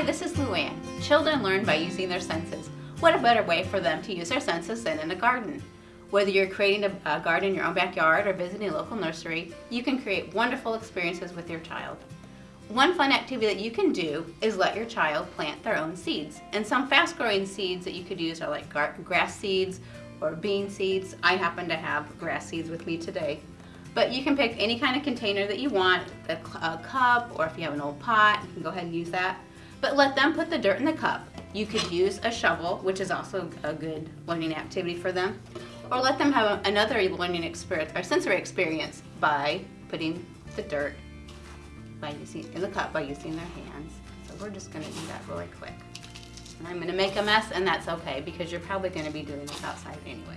Hi, this is Luann. Children learn by using their senses. What a better way for them to use their senses than in a garden? Whether you're creating a, garden in your own backyard or visiting a local nursery, you can create wonderful experiences with your child. One fun activity that you can do is let your child plant their own seeds. And some fast growing seeds that you could use are like grass seeds or bean seeds. I happen to have grass seeds with me today. But you can pick any kind of container that you want, a, a cup, or if you have an old pot, you can go ahead and use that. But let them put the dirt in the cup. You could use a shovel, which is also a good learning activity for them. Or let them have another learning experience or sensory experience by putting the dirt by using in the cup by using their hands. So we're just gonna do that really quick. And I'm gonna make a mess and that's okay because you're probably gonna be doing this outside anyway.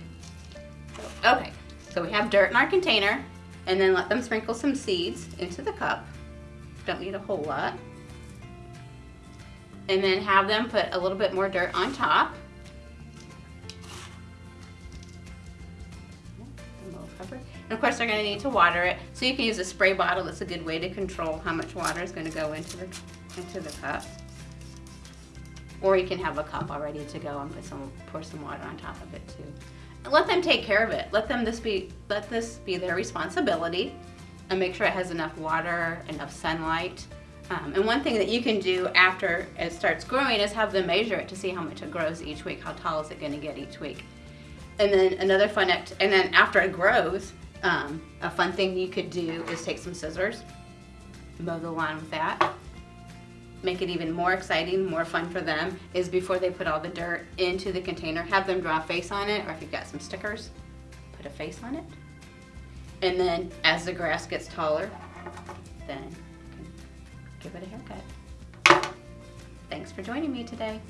So, okay, so we have dirt in our container and then let them sprinkle some seeds into the cup. Don't need a whole lot. And then have them put a little bit more dirt on top. And of course they're going to need to water it. So you can use a spray bottle. That's a good way to control how much water is going to go into the, into the cup. Or you can have a cup all ready to go and put some, pour some water on top of it too let them take care of it. Let them this be let this be their responsibility and make sure it has enough water, enough sunlight. Um, and one thing that you can do after it starts growing is have them measure it to see how much it grows each week. How tall is it going to get each week? And then another fun act, and then after it grows, um, a fun thing you could do is take some scissors, mow the lawn with that, make it even more exciting, more fun for them, is before they put all the dirt into the container, have them draw a face on it, or if you've got some stickers, put a face on it. And then as the grass gets taller, then give it a haircut. Thanks for joining me today.